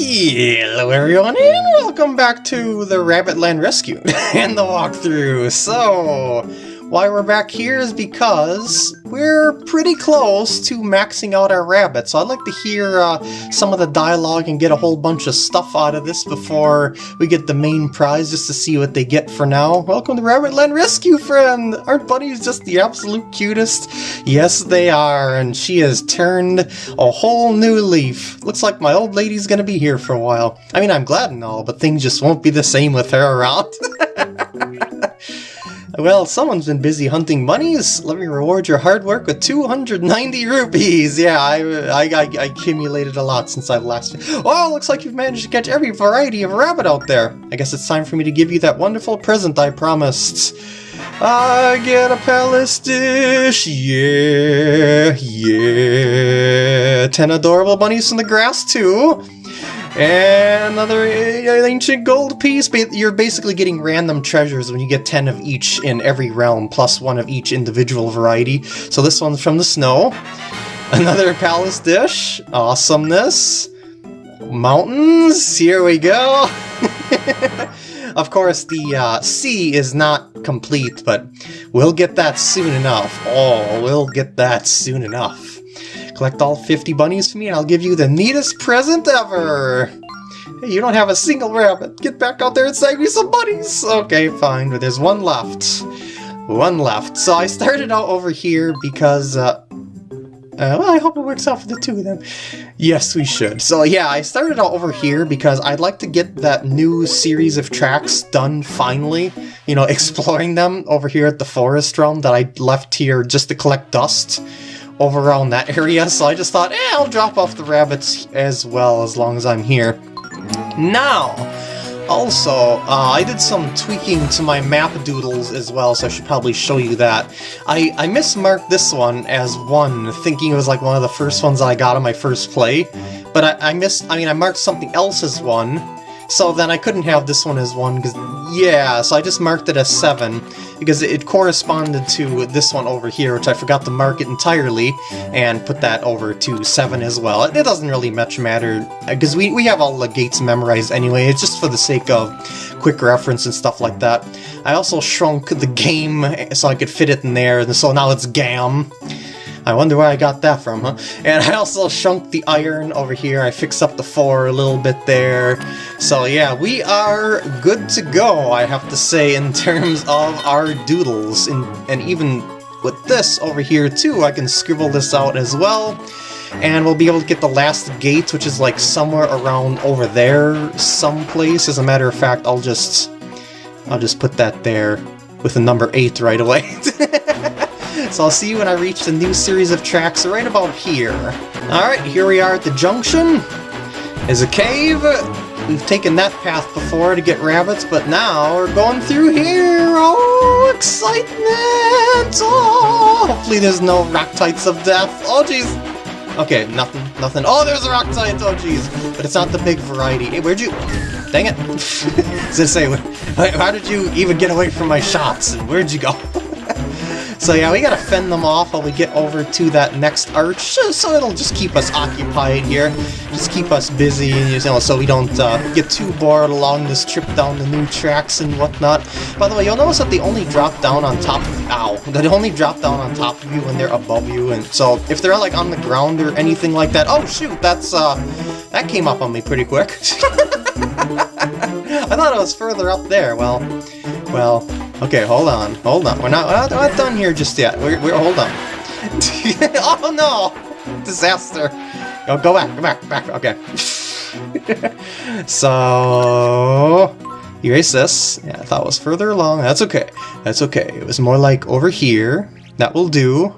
Hello everyone and welcome back to the Rabbit Land Rescue and the walkthrough. So, why we're back here is because we're pretty close to maxing out our rabbit. So I'd like to hear uh, some of the dialogue and get a whole bunch of stuff out of this before we get the main prize just to see what they get for now. Welcome to Rabbit Land Rescue, friend! Aren't bunnies just the absolute cutest? Yes, they are, and she has turned a whole new leaf. Looks like my old lady's gonna be here for a while. I mean, I'm glad and all, but things just won't be the same with her around. Well, someone's been busy hunting bunnies. Let me reward your hard work with 290 rupees. Yeah, I, I, I, I accumulated a lot since I've last... Oh, looks like you've managed to catch every variety of rabbit out there. I guess it's time for me to give you that wonderful present I promised. I get a palace dish, yeah, yeah. Ten adorable bunnies from the grass, too. And another ancient gold piece. You're basically getting random treasures when you get 10 of each in every realm, plus one of each individual variety. So this one's from the snow. Another palace dish. Awesomeness. Mountains. Here we go. of course, the uh, sea is not complete, but we'll get that soon enough. Oh, we'll get that soon enough. Collect all 50 bunnies for me and I'll give you the neatest present ever! Hey, you don't have a single rabbit! Get back out there and save me some bunnies! Okay, fine, but there's one left. One left. So I started out over here because, uh, uh, well, I hope it works out for the two of them. Yes, we should. So yeah, I started out over here because I'd like to get that new series of tracks done finally. You know, exploring them over here at the forest realm that I left here just to collect dust over around that area, so I just thought, eh, I'll drop off the rabbits as well as long as I'm here. Now, also, uh, I did some tweaking to my map doodles as well, so I should probably show you that. I, I mismarked this one as 1, thinking it was like one of the first ones I got on my first play, but I, I missed, I mean, I marked something else as 1, so then I couldn't have this one as 1, because, yeah, so I just marked it as 7, because it corresponded to this one over here, which I forgot to mark it entirely, and put that over to 7 as well. It doesn't really much matter, uh, because we, we have all the gates memorized anyway, it's just for the sake of quick reference and stuff like that. I also shrunk the game eh, so I could fit it in there, and so now it's GAM. I wonder where I got that from, huh? And I also shrunk the iron over here. I fixed up the four a little bit there. So yeah, we are good to go, I have to say, in terms of our doodles. And, and even with this over here too, I can scribble this out as well. And we'll be able to get the last gate, which is like somewhere around over there someplace. As a matter of fact, I'll just... I'll just put that there with the number 8 right away. So I'll see you when I reach the new series of tracks right about here. Alright, here we are at the junction. Is a cave. We've taken that path before to get rabbits, but now we're going through here! Oh, excitement! Oh, hopefully there's no Rocktites of death. Oh, jeez! Okay, nothing, nothing. Oh, there's a Rocktite! Oh, jeez. But it's not the big variety. Hey, where'd you... Dang it! Does it say, how did you even get away from my shots? And where'd you go? So yeah, we gotta fend them off while we get over to that next arch, so it'll just keep us occupied here, just keep us busy, you know, so we don't uh, get too bored along this trip down the new tracks and whatnot. By the way, you'll notice that they only drop down on top of. Ow. They only drop down on top of you when they're above you, and so if they're like on the ground or anything like that, oh shoot, that's, uh, that came up on me pretty quick. I thought it was further up there, well, well, Okay, hold on, hold on. We're not, we're not, we're not done here just yet. We're, we're hold on. oh no! Disaster. Go, go back, go back, back. Okay. so erase this. Yeah, I thought it was further along. That's okay. That's okay. It was more like over here. That will do.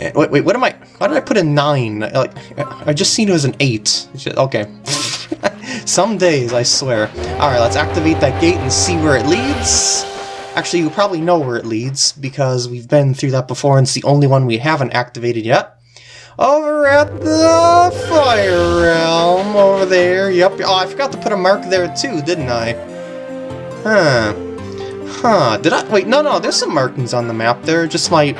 Eh, wait, wait, what am I? Why did I put a nine? Like, I just seen it as an eight. Okay. Some days, I swear. Alright, let's activate that gate and see where it leads. Actually, you probably know where it leads, because we've been through that before, and it's the only one we haven't activated yet. Over at the Fire Realm, over there. Yep. Oh, I forgot to put a mark there too, didn't I? Huh. Huh. Did I? Wait, no, no, there's some markings on the map there. Just my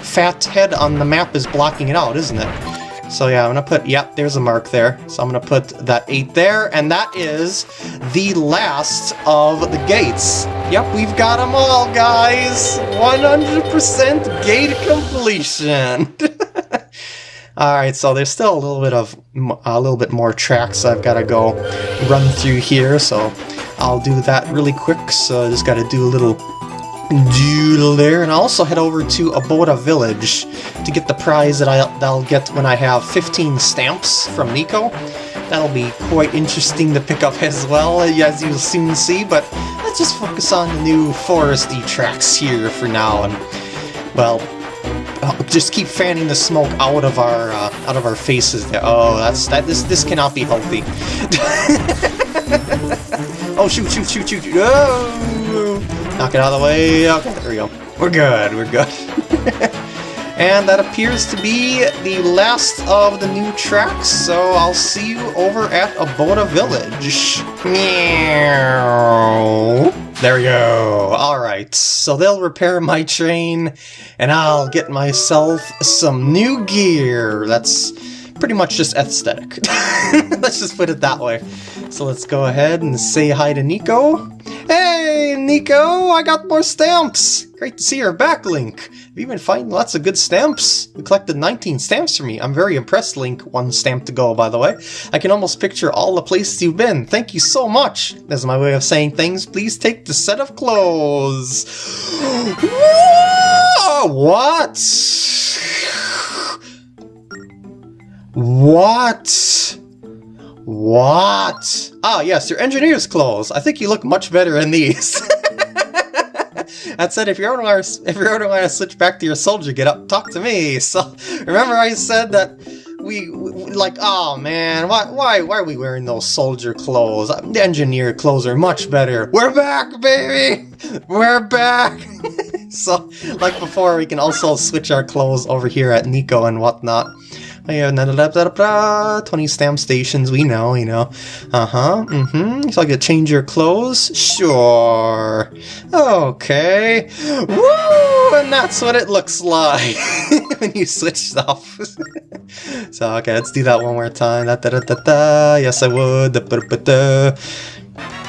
fat head on the map is blocking it out, isn't it? So yeah, I'm gonna put, yep, there's a mark there. So I'm gonna put that 8 there, and that is the last of the gates. Yep, we've got them all, guys! 100% gate completion! Alright, so there's still a little bit of, a little bit more tracks I've gotta go run through here, so I'll do that really quick. So I just gotta do a little doodle there, and I'll also head over to Aboda Village to get the prize that, I, that I'll get when I have 15 stamps from Niko. That'll be quite interesting to pick up as well, as you'll soon see, but let's just focus on the new foresty tracks here for now, and, well, uh, just keep fanning the smoke out of our uh, out of our faces there. Oh, that's that. This this cannot be healthy. oh shoot shoot shoot shoot! Oh! Knock it out of the way. Okay, there we go. We're good. We're good. and that appears to be the last of the new tracks. So I'll see you over at Aboda Village. Meow. There we go. Alright, so they'll repair my train, and I'll get myself some new gear. That's pretty much just aesthetic. let's just put it that way. So let's go ahead and say hi to Niko. Hey, Niko, I got more stamps! Great to see you're back, Link. Have you been finding lots of good stamps? You collected 19 stamps for me. I'm very impressed, Link. One stamp to go, by the way. I can almost picture all the places you've been. Thank you so much. That's my way of saying things. Please take the set of clothes. what? What? What? Ah, yes, your engineer's clothes. I think you look much better in these. that said, if you ever want to, if you ever want to switch back to your soldier get up, talk to me. So, remember I said that we, we, like, oh man, why, why, why are we wearing those soldier clothes? The engineer clothes are much better. We're back, baby! We're back! so, like before, we can also switch our clothes over here at Niko and whatnot. Oh, 20 stamp stations, we know, you know. Uh-huh, mm-hmm. So I could change your clothes? Sure. Okay. Woo! And that's what it looks like when you switch stuff. so, okay, let's do that one more time. Da, da, da, da, da. Yes, I would. Da, da, da, da.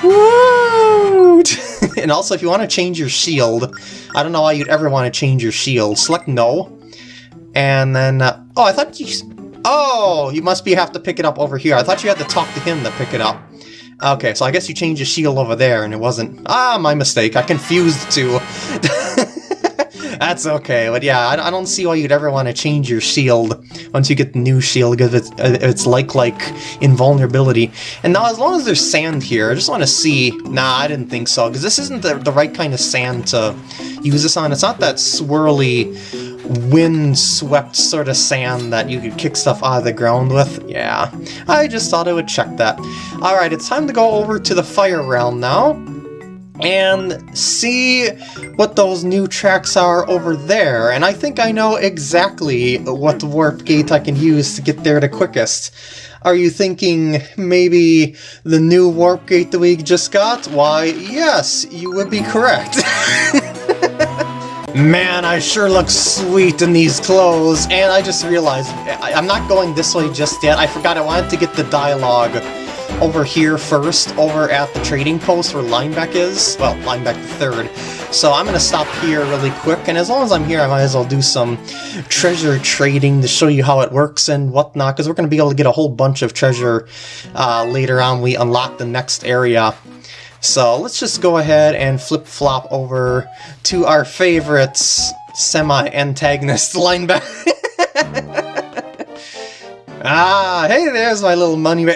Woo! and also, if you want to change your shield, I don't know why you'd ever want to change your shield. Select no. And then, uh, oh, I thought you, oh, you must be have to pick it up over here. I thought you had to talk to him to pick it up. Okay, so I guess you changed the shield over there and it wasn't, ah, my mistake. I confused the two. That's okay, but yeah, I, I, don't see why you'd ever want to change your shield once you get the new shield, because it's, uh, it's like, like, invulnerability. And now, as long as there's sand here, I just want to see... Nah, I didn't think so, because this isn't the, the right kind of sand to use this on. It's not that swirly wind-swept sort of sand that you could kick stuff out of the ground with. Yeah, I just thought I would check that. Alright, it's time to go over to the fire realm now and see what those new tracks are over there. And I think I know exactly what warp gate I can use to get there the quickest. Are you thinking maybe the new warp gate that we just got? Why, yes, you would be correct. Man, I sure look sweet in these clothes, and I just realized I, am not going this way just yet. I forgot I wanted to get the dialogue over here first, over at the trading post where Linebeck is. Well, Linebeck the third. So I'm going to stop here really quick, and as long as I'm here, I might as well do some treasure trading to show you how it works and whatnot, because we're going to be able to get a whole bunch of treasure uh, later on. We unlock the next area so let's just go ahead and flip-flop over to our favorite semi-antagonist linebacker. Ah, hey, there's my little money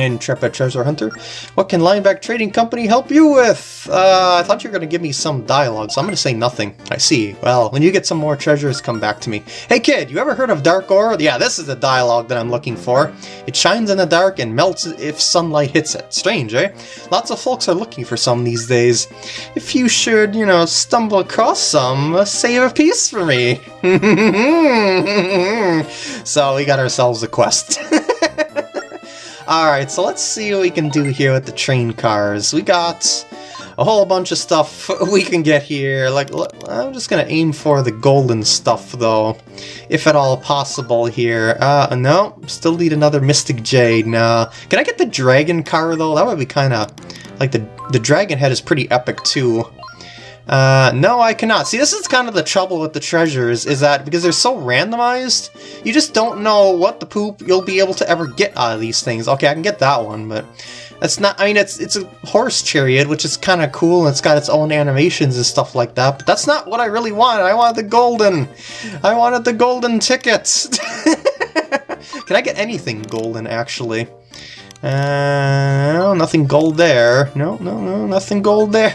intrepid treasure hunter. What can Linebeck Trading Company help you with? Uh, I thought you were going to give me some dialogue, so I'm going to say nothing. I see. Well, when you get some more treasures, come back to me. Hey kid, you ever heard of Dark Ore? Yeah, this is the dialogue that I'm looking for. It shines in the dark and melts if sunlight hits it. Strange, eh? Lots of folks are looking for some these days. If you should, you know, stumble across some, uh, save a piece for me. so we got ourselves a quest. Alright, so let's see what we can do here with the train cars. We got a whole bunch of stuff we can get here. Like, I'm just gonna aim for the golden stuff, though, if at all possible here. Uh, no, still need another Mystic Jade. Nah. Can I get the Dragon car, though? That would be kind of... Like, the, the Dragon head is pretty epic, too. Uh, no, I cannot. See, this is kind of the trouble with the treasures, is that because they're so randomized, you just don't know what the poop you'll be able to ever get out of these things. Okay, I can get that one, but that's not, I mean, it's it's a horse chariot, which is kind of cool, and it's got its own animations and stuff like that, but that's not what I really wanted. I wanted the golden. I wanted the golden tickets. can I get anything golden, actually? Uh, no, nothing gold there. No, no, no, nothing gold there.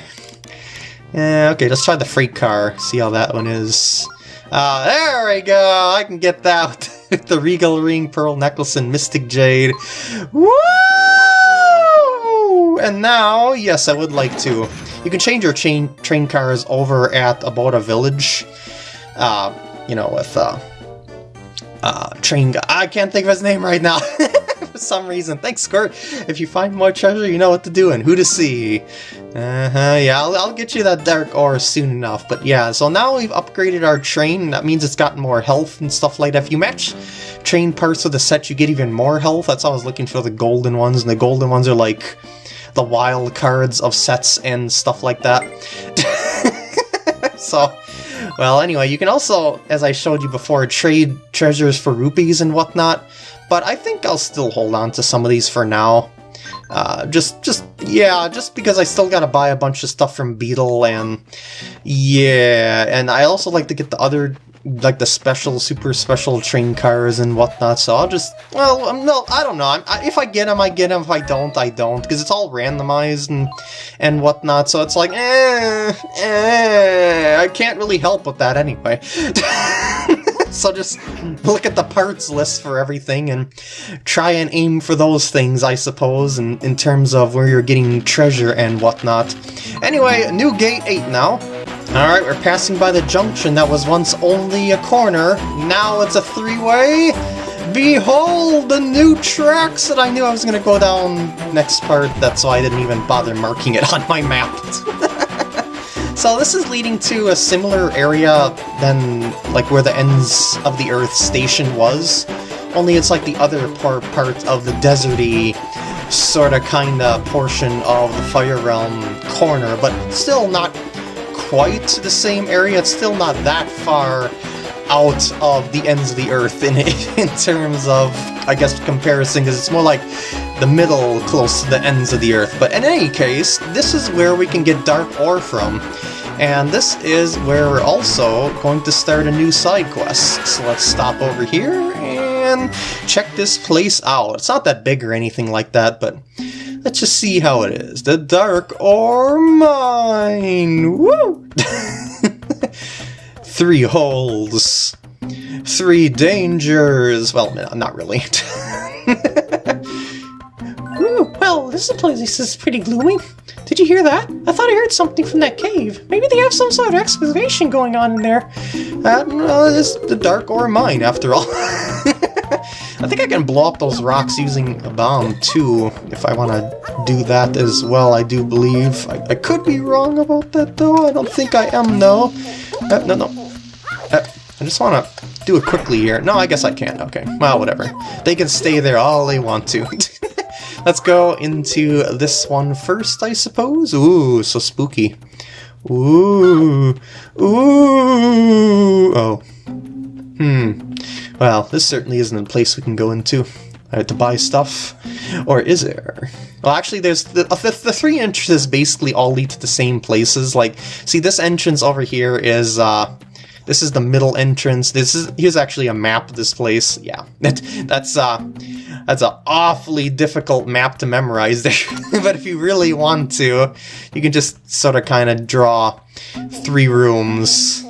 Yeah, okay, let's try the freight car, see how that one is. Uh, there we go! I can get that with the Regal Ring, Pearl Necklace, and Mystic Jade. Woo! And now, yes, I would like to. You can change your chain train cars over at Aboda Village. Uh, you know, with, uh, uh, train guy. I can't think of his name right now. For some reason. Thanks, Squirt. If you find more treasure, you know what to do and who to see. Uh-huh, yeah, I'll, I'll, get you that dark ore soon enough. But yeah, so now we've upgraded our train. That means it's gotten more health and stuff like that. If you match train parts of the set, you get even more health. That's why I was looking for the golden ones, and the golden ones are like the wild cards of sets and stuff like that. so, well, anyway, you can also, as I showed you before, trade treasures for rupees and whatnot. But I think I'll still hold on to some of these for now. Uh, just, just, yeah, just because I still gotta buy a bunch of stuff from Beedle, and yeah, and I also like to get the other, like the special, super special train cars and whatnot, so I'll just, well, um, no, I don't know, I, if I get them, I get them, if I don't, I don't, because it's all randomized and, and whatnot, so it's like, eh, eh, I can't really help with that anyway. so just look at the parts list for everything and try and aim for those things, I suppose, in, in terms of where you're getting treasure and whatnot. Anyway, new gate 8 now. Alright, we're passing by the junction that was once only a corner. Now it's a three-way. Behold the new tracks that I knew I was going to go down next part. That's why I didn't even bother marking it on my map. So this is leading to a similar area than like where the ends of the Earth station was, only it's like the other part part of the deserty sorta kinda portion of the Fire Realm corner, but still not quite the same area. It's still not that far out of the ends of the Earth in in terms of I guess comparison, because it's more like the middle close to the ends of the Earth. But in any case, this is where we can get Dark Ore from. And this is where we're also going to start a new side quest. So let's stop over here and check this place out. It's not that big or anything like that, but let's just see how it is. The Dark Ore Mine! Woo! Three holes. Three dangers. Well, not really. Ooh, well, this place is pretty gloomy. Did you hear that? I thought I heard something from that cave. Maybe they have some sort of excavation going on in there. Uh, no, it's the Dark Ore Mine, after all. I think I can blow up those rocks using a bomb, too, if I want to do that as well, I do believe. I, I, could be wrong about that, though. I don't think I am, though. Uh, no, no. Uh, I just want to do it quickly here. No, I guess I can. Okay. Well, whatever. They can stay there all they want to. Let's go into this one first, I suppose. Ooh, so spooky. Ooh. Ooh. Oh. Hmm. Well, this certainly isn't a place we can go into uh, to buy stuff. Or is there? Well, actually, there's the, uh, the, the three entrances basically all lead to the same places. Like, see, this entrance over here is, uh, this is the middle entrance. This is here's actually a map of this place. Yeah, that, that's uh, that's an awfully difficult map to memorize there. but if you really want to, you can just sort of kind of draw three rooms,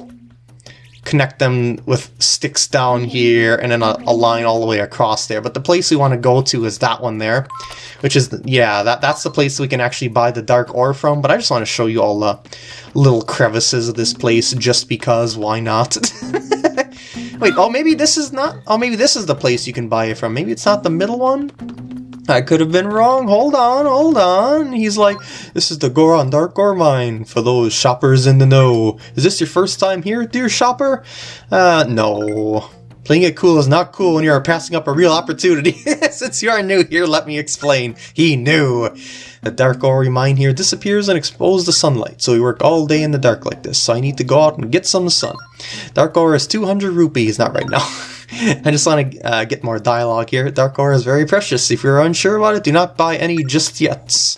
connect them with sticks down here, and then a, a line all the way across there. But the place we want to go to is that one there, which is, yeah, that that's the place we can actually buy the dark ore from. But I just want to show you all the little crevices of this place just because, why not? Wait, oh, maybe this is not... Oh, maybe this is the place you can buy it from. Maybe it's not the middle one? I could have been wrong. Hold on, hold on. He's like, this is the Goron Dark Ore mine for those shoppers in the know. Is this your first time here, dear shopper? Uh, no. Playing it cool is not cool when you are passing up a real opportunity. Since you are new here, let me explain. He knew. The dark ore mine here disappears and exposed to sunlight, so we work all day in the dark like this, so I need to go out and get some sun. Dark ore is 200 rupees, not right now. I just want to uh, get more dialogue here. Dark ore is very precious. If you're unsure about it, do not buy any just yet.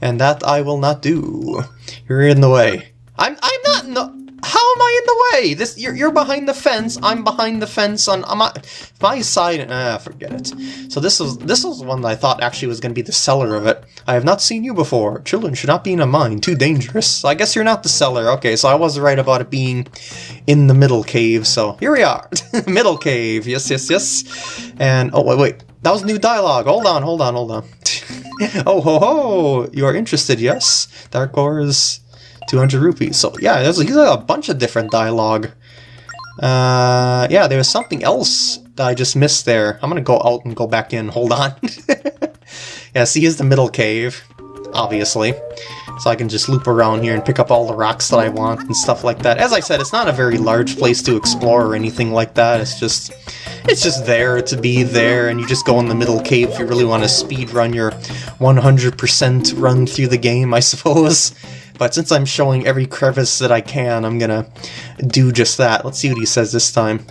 And that I will not do. You're in the way. I'm I'm not in the how am I in the way? This you're, you're behind the fence. I'm behind the fence on, on my, my side. Ah, forget it. So this was this was one that I thought actually was going to be the seller of it. I have not seen you before. Children should not be in a mine. Too dangerous. I guess you're not the seller. Okay, so I was right about it being in the middle cave. So here we are, middle cave. Yes, yes, yes. And oh wait, wait. That was new dialogue. Hold on, hold on, hold on. oh ho ho! You are interested? Yes. Dark Ores 200 rupees. So yeah, there's, a bunch of different dialogue. Uh, yeah, there was something else that I just missed there. I'm gonna go out and go back in. Hold on. yeah, see, is the middle cave, obviously. So I can just loop around here and pick up all the rocks that I want and stuff like that. As I said, it's not a very large place to explore or anything like that. It's just, it's just there to be there, and you just go in the middle cave if you really want to speed run your 100% run through the game, I suppose. But since I'm showing every crevice that I can, I'm gonna do just that. Let's see what he says this time.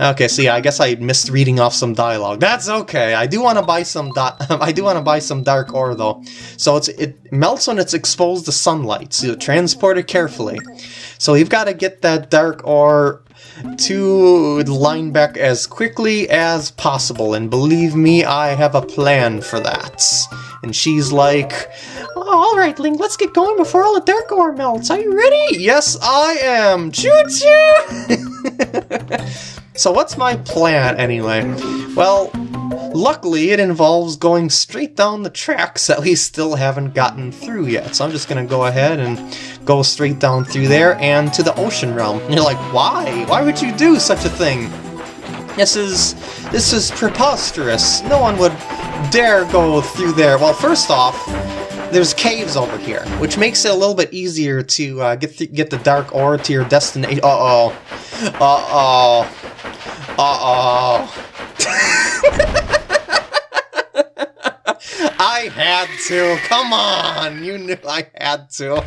Okay, so yeah, I guess I missed reading off some dialogue. That's okay. I do want to buy some I do want to buy some dark ore though. So it's it melts when it's exposed to sunlight. So transport it carefully. So you've got to get that dark ore to Linebeck as quickly as possible. And believe me, I have a plan for that. And she's like, oh, Alright, Link, let's get going before all the dark ore melts. Are you ready? Yes, I am! Choo-choo! so what's my plan, anyway? Well, luckily it involves going straight down the tracks that we still haven't gotten through yet. So I'm just gonna go ahead and go straight down through there and to the ocean realm. And you're like, why? Why would you do such a thing? This is this is preposterous. No one would dare go through there. Well, first off, there's caves over here, which makes it a little bit easier to uh, get th get the dark ore to your destination. Uh oh. Uh oh. Uh oh. I had to. Come on. You knew I had to.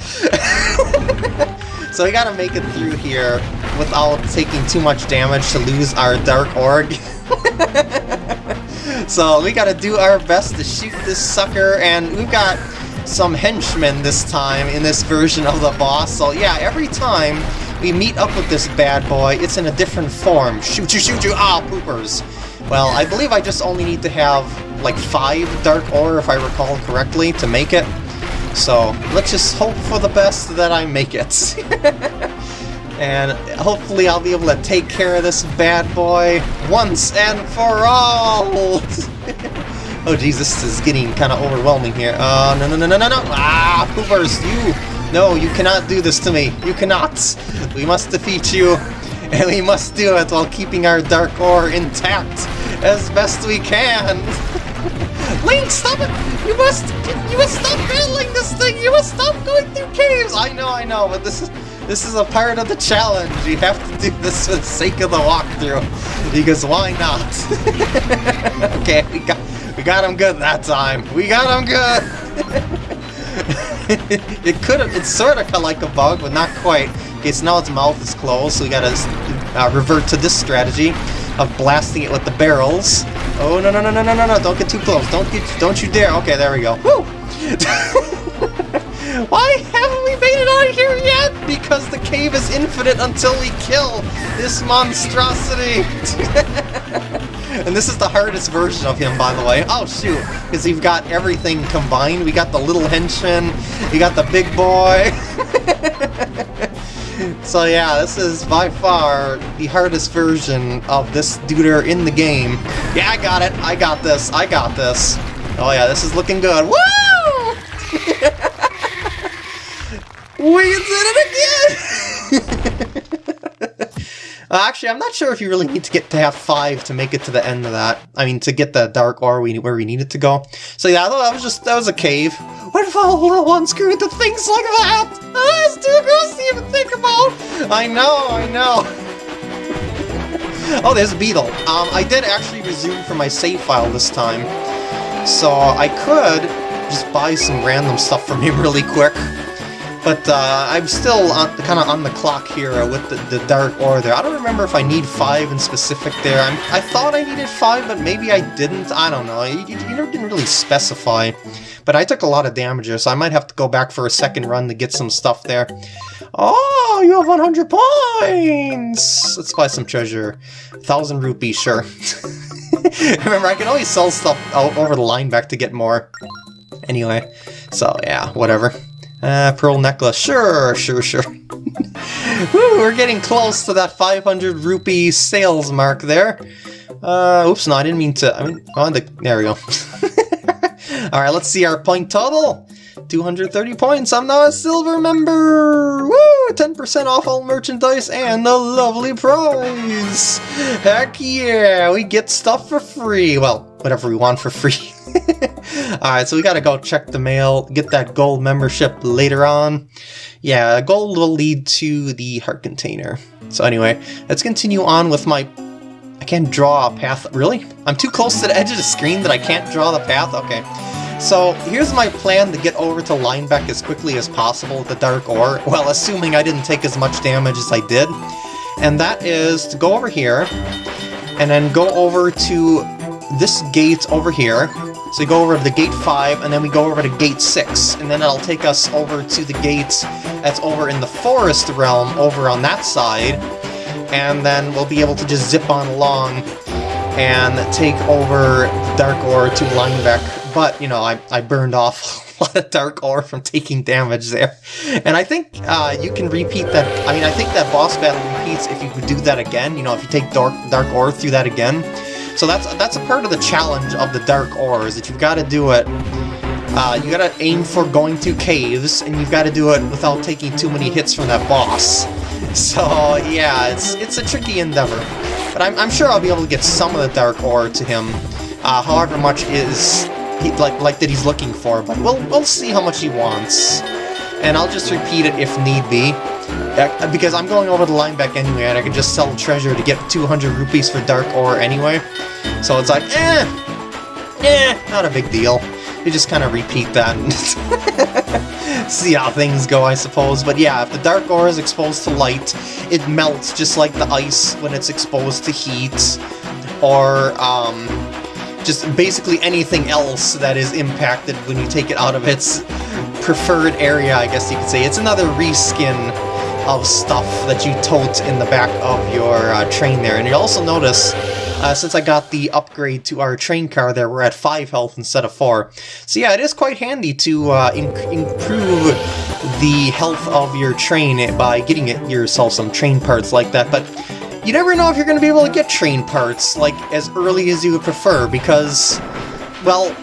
so we gotta make it through here without taking too much damage to lose our Dark Ore. so we gotta do our best to shoot this sucker, and we've got some henchmen this time in this version of the boss. So yeah, every time we meet up with this bad boy, it's in a different form. Shoot you, shoot you, ah, poopers. Well, I believe I just only need to have like five Dark Ore, if I recall correctly, to make it. So let's just hope for the best that I make it. and hopefully I'll be able to take care of this bad boy once and for all! oh jeez, this is getting kind of overwhelming here. Uh, no, no, no, no, no, no! Ah, poopers, you! No, you cannot do this to me. You cannot! We must defeat you, and we must do it while keeping our Dark Ore intact as best we can! Link, stop it! You must, you must stop battling this thing! You must stop going through caves! I know, I know, but this is, this is a part of the challenge. You have to do this for the sake of the walkthrough. Because why not? okay, we got, we got him good that time. We got him good! it could have, it's sort of like a bug, but not quite. Okay, so now its mouth is closed, so we gotta uh, revert to this strategy of blasting it with the barrels. Oh, no, no, no, no, no, no, no, don't get too close. Don't get, don't you dare. Okay, there we go. Woo! Why haven't we made it out of here yet? Because the cave is infinite until we kill this monstrosity. and this is the hardest version of him, by the way. Oh, shoot. Because we've got everything combined. We got the little henchman. We got the big boy. So yeah, this is by far the hardest version of this duder in the game. Yeah, I got it. I got this. I got this. Oh yeah, this is looking good. Woo! we did it again! Uh, actually, I'm not sure if you really need to get to have five to make it to the end of that. I mean, to get the dark ore we, where we need it to go. So yeah, that was just that was a cave. What if all little ones grew into things like that? Oh, that's too gross to even think about. I know, I know. oh, there's a beetle. Um, I did actually resume from my save file this time, so I could just buy some random stuff from him really quick. But uh, I'm still kind of on the clock here with the, the Dark Ore there. I don't remember if I need five in specific there. I'm, i thought I needed five, but maybe I didn't. I don't know. You, you didn't really specify. But I took a lot of damage there, so I might have to go back for a second run to get some stuff there. Oh, you have 100 points! Let's buy some treasure. 1,000 rupees, sure. Remember, I can always sell stuff over the Linebeck to get more. Anyway, so yeah, whatever. Uh, pearl necklace, sure, sure, sure. Woo, we're getting close to that 500 rupee sales mark there. Uh, oops, no, I didn't mean to, I mean, on the, there we go. Alright, let's see our point total. 230 points, I'm now a silver member! Woo! 10% off all merchandise and a lovely prize! Heck yeah, we get stuff for free! Well, whatever we want for free. Alright, so we gotta go check the mail, get that gold membership later on. Yeah, gold will lead to the heart container. So anyway, let's continue on with my... I can't draw a path. Really? I'm too close to the edge of the screen that I can't draw the path? Okay. So here's my plan to get over to Linebeck as quickly as possible with the Dark Ore, well, assuming I didn't take as much damage as I did. And that is to go over here, and then go over to this gate over here. So we go over to the gate 5, and then we go over to gate 6, and then it'll take us over to the gate that's over in the forest realm over on that side, and then we'll be able to just zip on along and take over Dark Ore to Linebeck but, you know, I, I burned off a lot of Dark Ore from taking damage there. And I think uh, you can repeat that, I mean, I think that boss battle repeats if you do that again, you know, if you take Dark, Dark Ore through that again. So that's that's a part of the challenge of the Dark Ore, is that you've got to do it uh, you gotta aim for going through caves, and you've gotta do it without taking too many hits from that boss. So, yeah, it's it's a tricky endeavor. But I'm, I'm sure I'll be able to get some of the Dark Ore to him, uh, however much is he, like like that he's looking for, but we'll we'll see how much he wants, and I'll just repeat it if need be, because I'm going over the Linebeck anyway, and I can just sell treasure to get 200 rupees for Dark Ore anyway. So it's like, eh, eh, not a big deal. You just kind of repeat that and see how things go, I suppose. But yeah, if the Dark Ore is exposed to light, it melts just like the ice when it's exposed to heat, or um, just basically anything else that is impacted when you take it out of its preferred area, I guess you could say. It's another reskin of stuff that you tote in the back of your uh, train there. And you'll also notice, uh, since I got the upgrade to our train car there, we're at 5 health instead of 4. So yeah, it is quite handy to uh, improve the health of your train by getting it yourself some train parts like that. But you never know if you're going to be able to get train parts, like, as early as you would prefer, because, well,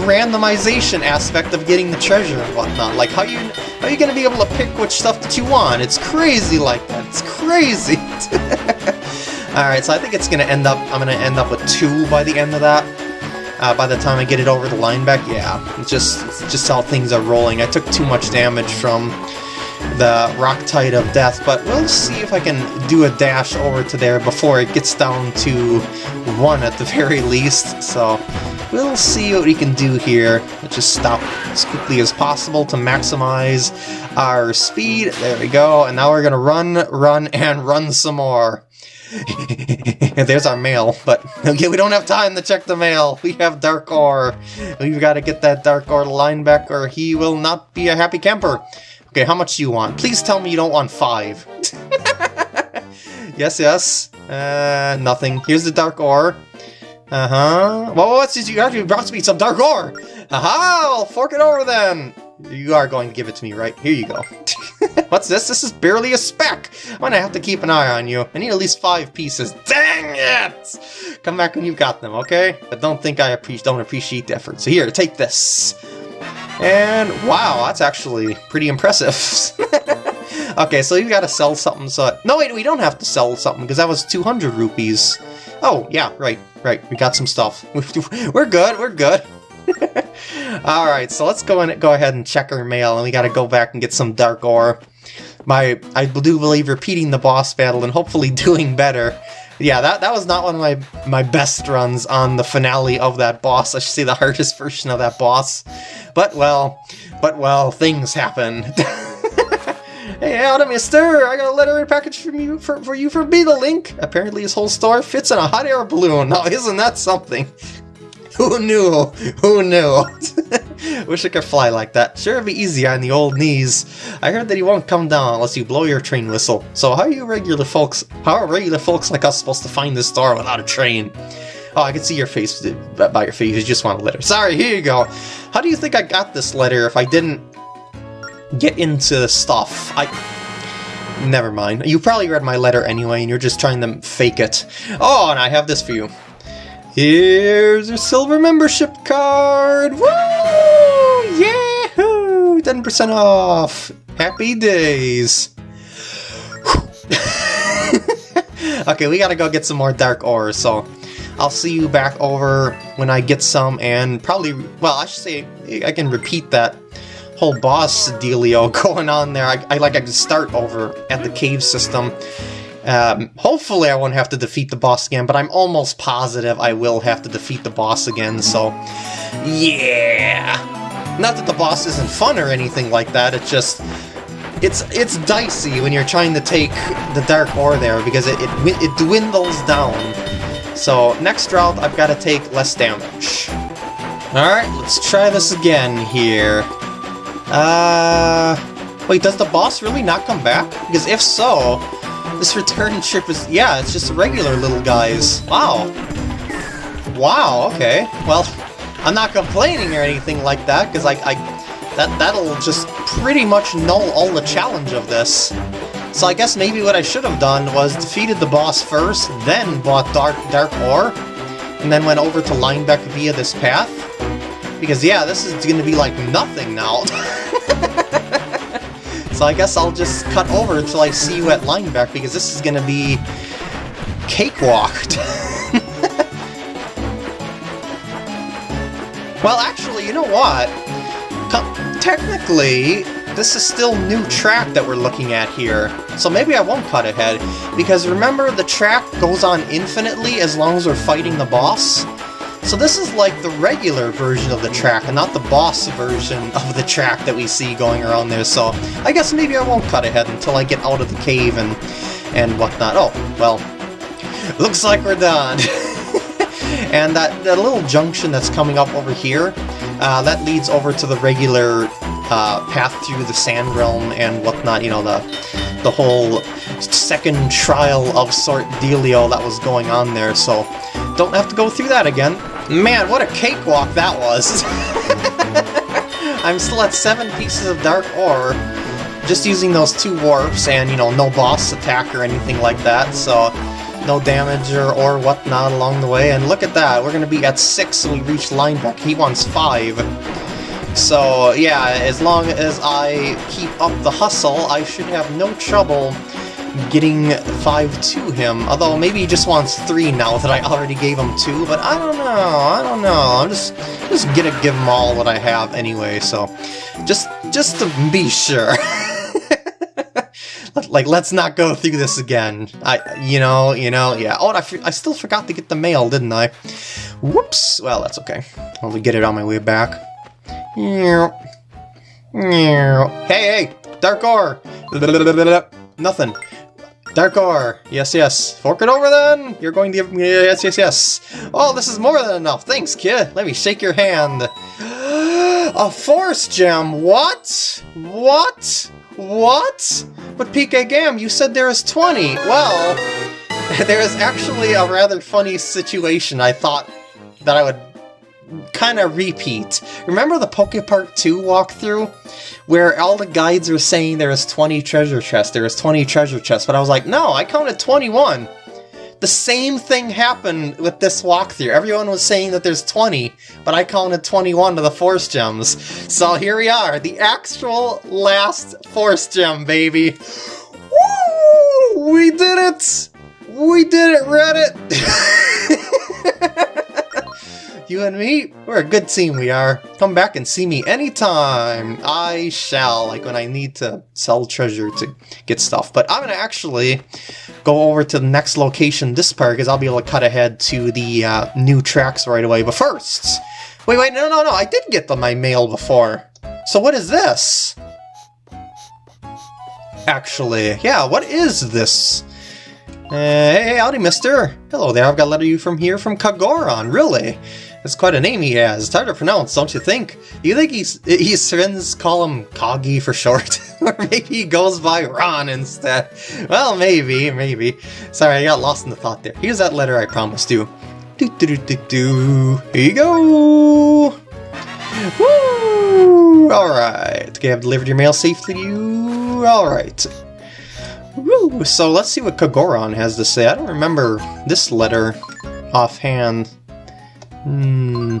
randomization aspect of getting the treasure and whatnot. Like, how you how are you to be able to pick which stuff that you want? It's crazy like that. It's crazy. Alright, so I think it's to end up, I'm to end up with two by the end of that. Uh, by the time I get it over the Linebeck, yeah, it's just, it's just how things are rolling. I took too much damage from the Rocktite of Death, but we'll see if I can do a dash over to there before it gets down to one at the very least, so we'll see what we can do here. Let's just stop as quickly as possible to maximize our speed. There we go, and now we're gonna run, run, and run some more. There's our mail, but okay, we don't have time to check the mail. We have Dark Ore. We've got to get that Dark Ore Linebeck or he will not be a happy camper. Okay, how much do you want? Please tell me you don't want five. yes, yes. Uh, nothing. Here's the dark ore. Uh-huh. Well, what's this? You actually brought me some dark ore! Aha! I'll fork it over then! You are going to give it to me, right? Here you go. What's this? This is barely a speck! I'm gonna have to keep an eye on you. I need at least five pieces. Dang it! Come back when you've got them, okay? But don't think I don't appreciate the effort. So here, take this. And wow, that's actually pretty impressive. okay, so you gotta sell something, so... No, wait, we don't have to sell something, because that was 200 rupees. Oh, yeah, right, right, we got some stuff. We're good, we're good. Alright, so let's go and go ahead and check our mail, and we gotta go back and get some Dark Ore. My, I do believe repeating the boss battle and hopefully doing better. Yeah, that, that was not one of my, my best runs on the finale of that boss. I should say the hardest version of that boss. But, well, but, well, things happen. Hey, howdy, mister! I got a letter and package from you for, for you from Beedle Link. Apparently his whole store fits in a hot air balloon. Now, isn't that something? Who knew? Who knew? Wish I could fly like that. Sure, it'd be easier on the old knees. I heard that he won't come down unless you blow your train whistle. So how are you regular folks, how are regular folks like us supposed to find this star without a train? Oh, I can see your face uh, by your face. You just want a letter. Sorry, here you go. How do you think I got this letter if I didn't get into stuff? I... Never mind. You probably read my letter anyway, and you're just trying to fake it. Oh, and I have this for you. Here's your silver membership card! Woo! Yahoo! 10% off! Happy days! okay, we gotta go get some more dark ore, so I'll see you back over when I get some and probably, well, I should say I can repeat that whole boss dealio going on there. I, I like I can start over at the cave system um, hopefully I won't have to defeat the boss again, but I'm almost positive I will have to defeat the boss again, so... Yeah! Not that the boss isn't fun or anything like that, it's just... It's it's dicey when you're trying to take the Dark Ore there, because it, it, it dwindles down. So, next route, I've got to take less damage. Alright, let's try this again here. Uh... Wait, does the boss really not come back? Because if so, this return trip is, yeah, it's just regular little guys. Wow. Wow, okay. Well, I'm not complaining or anything like that, because I, I, that, that'll just pretty much null all the challenge of this. So I guess maybe what I should have done was defeated the boss first, then bought Dark, Dark Ore, and then went over to Linebeck via this path. Because yeah, this is to be like nothing now. So I guess I'll just cut over until I see you at Linebeck, because this is gonna be... cakewalked. well, actually, you know what? technically, this is still new track that we're looking at here, so maybe I won't cut ahead, because remember the track goes on infinitely as long as we're fighting the boss? So this is like the regular version of the track, and not the boss version of the track that we see going around there, so I guess maybe I won't cut ahead until I get out of the cave and, and whatnot. Oh, well, looks like we're done. and that, that little junction that's coming up over here, uh, that leads over to the regular uh, path through the Sand Realm and whatnot, you know, the, the whole second trial of sort dealio that was going on there, so don't have to go through that again. Man, what a cakewalk that was! I'm still at seven pieces of Dark Ore, just using those two warps, and, you know, no boss attack or anything like that, so no damage or, or whatnot along the way. And look at that, we're going to be at six when we reach Linebeck. He wants five. So, yeah, as long as I keep up the hustle, I should have no trouble getting 5 to him, although maybe he just wants 3 now that I already gave him 2, but I don't know, I don't know, I'm just, just gonna give him all what I have anyway, so just, just to be sure. like, let's not go through this again. I, you know, you know, yeah. Oh, I, I still forgot to get the mail, didn't I? Whoops. Well, that's okay. I'll get it on my way back. Hey, hey, Dark Ore! Nothing. Dark ore. Yes, yes. Fork it over then. You're going to give me yes, yes, yes. Oh, this is more than enough. Thanks, kid. Let me shake your hand. A force gem. What? What? What? But PK Gam, you said there is 20. Well, there is actually a rather funny situation I thought that I would kind of repeat. Remember the Poke Park 2 walkthrough? Where all the guides were saying there was 20 treasure chests, there was 20 treasure chests, but I was like, no, I counted 21. the same thing happened with this walkthrough. Everyone was saying that there's 20, but I counted 21 to the Force Gems. So here we are, the actual last Force Gem, baby. Woo! We did it! We did it, Reddit! you and me, we're a good team, we are. Come back and see me anytime. I shall, like when I need to sell treasure to get stuff. But I'm gonna actually go over to the next location this part, because I'll be able to cut ahead to the uh, new tracks right away. But first, wait, wait, no, no, no, I did get the, my mail before. So what is this? Actually, yeah, what is this? Uh, hey, howdy, mister. Hello there, I've got a letter you from here from Kagoron, really? That's quite a name he has. It's hard to pronounce, don't you think? You think he's, his friends call him Coggy for short? or maybe he goes by Ron instead? Well, maybe, maybe. Sorry, I got lost in the thought there. Here's that letter I promised you. Do do do do do. Here you go! Woo! Alright. Okay, I've delivered your mail safely to you. Alright. Woo! So let's see what Kagoron has to say. I don't remember this letter offhand. Hmm?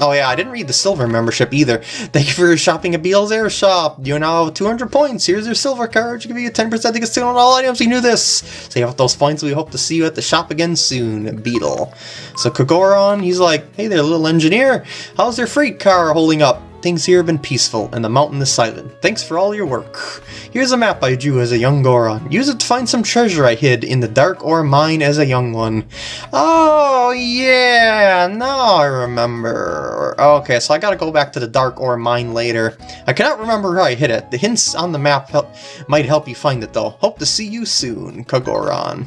Oh yeah, I didn't read the silver membership either. Thank you for shopping at Beedle's Air Shop. You now have 200 points. Here's your silver card. You give you a 10% discount on all items. You knew this. Save up those points. We hope to see you at the shop again soon, Beedle. So Kagoron, he's like, hey there, little engineer. How's your freight car holding up? Things here have been peaceful, and the mountain is silent. Thanks for all your work. Here's a map I drew as a young Goron. Use it to find some treasure I hid in the dark ore mine as a young one. Oh, yeah, now I remember. Okay, so I gotta go back to the dark ore mine later. I cannot remember how I hid it. The hints on the map help, might help you find it, though. Hope to see you soon, Kagoron.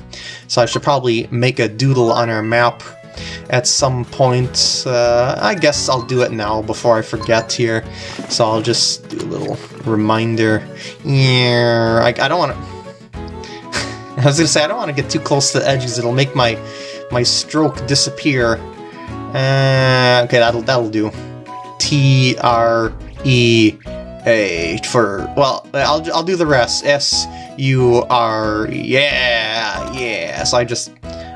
So I should probably make a doodle on our map at some point. Uh, I guess I'll do it now before I forget here. So I'll just do a little reminder. Yeah, I, I don't want to... I was gonna say, I don't want to get too close to the edges. It'll make my my stroke disappear. Uh, okay, that'll that'll do. T R E A for well, I'll I'll do the rest. S U R yeah yeah. So I just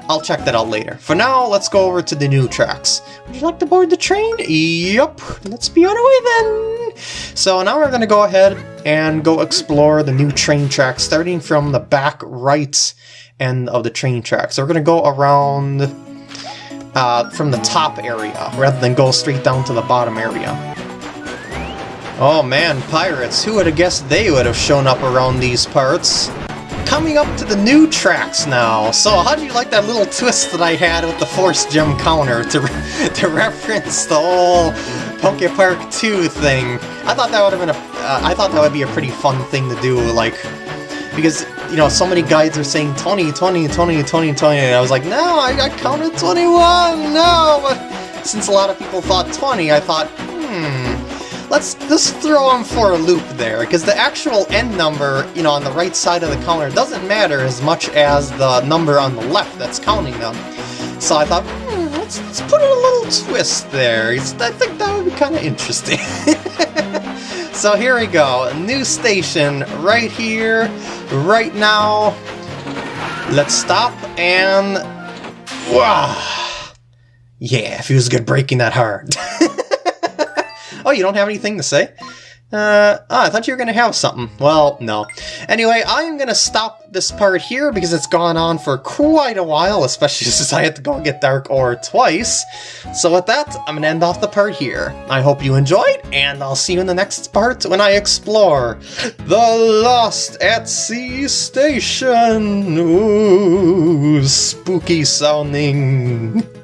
I'll check that out later. For now, let's go over to the new tracks. Would you like to board the train? Yep. Let's be on our way then. So now we're going to go ahead and go explore the new train tracks, starting from the back right end of the train tracks. So we're going to go around uh, from the top area, rather than go straight down to the bottom area. Oh man, pirates, who would have guessed they would have shown up around these parts? Coming up to the new tracks now. So how do you like that little twist that I had with the Force Gem counter to, re to reference the whole Poke Park 2 thing? I thought that would have been a, uh, I thought that would be a pretty fun thing to do, like, because, you know, so many guides are saying 20, 20, 20, 20, 20, and I was like, no, I, I counted 21, no, but since a lot of people thought 20, I thought, hmm, let's just throw them for a loop there, because the actual end number, you know, on the right side of the counter doesn't matter as much as the number on the left that's counting them. So I thought, hmm, let's, let's put a little twist there. I think that would be kind of interesting. so here we go, new station right here, right now. Let's stop and... Wow! Yeah, feels good breaking that hard. Oh, you don't have anything to say? Uh, oh, I thought you were going to have something. Well, no. Anyway, I'm going to stop this part here because it's gone on for quite a while, especially since I had to go get Dark Ore twice. So with that, I'm going to end off the part here. I hope you enjoyed, and I'll see you in the next part when I explore the Lost at Sea Station. Ooh, spooky sounding.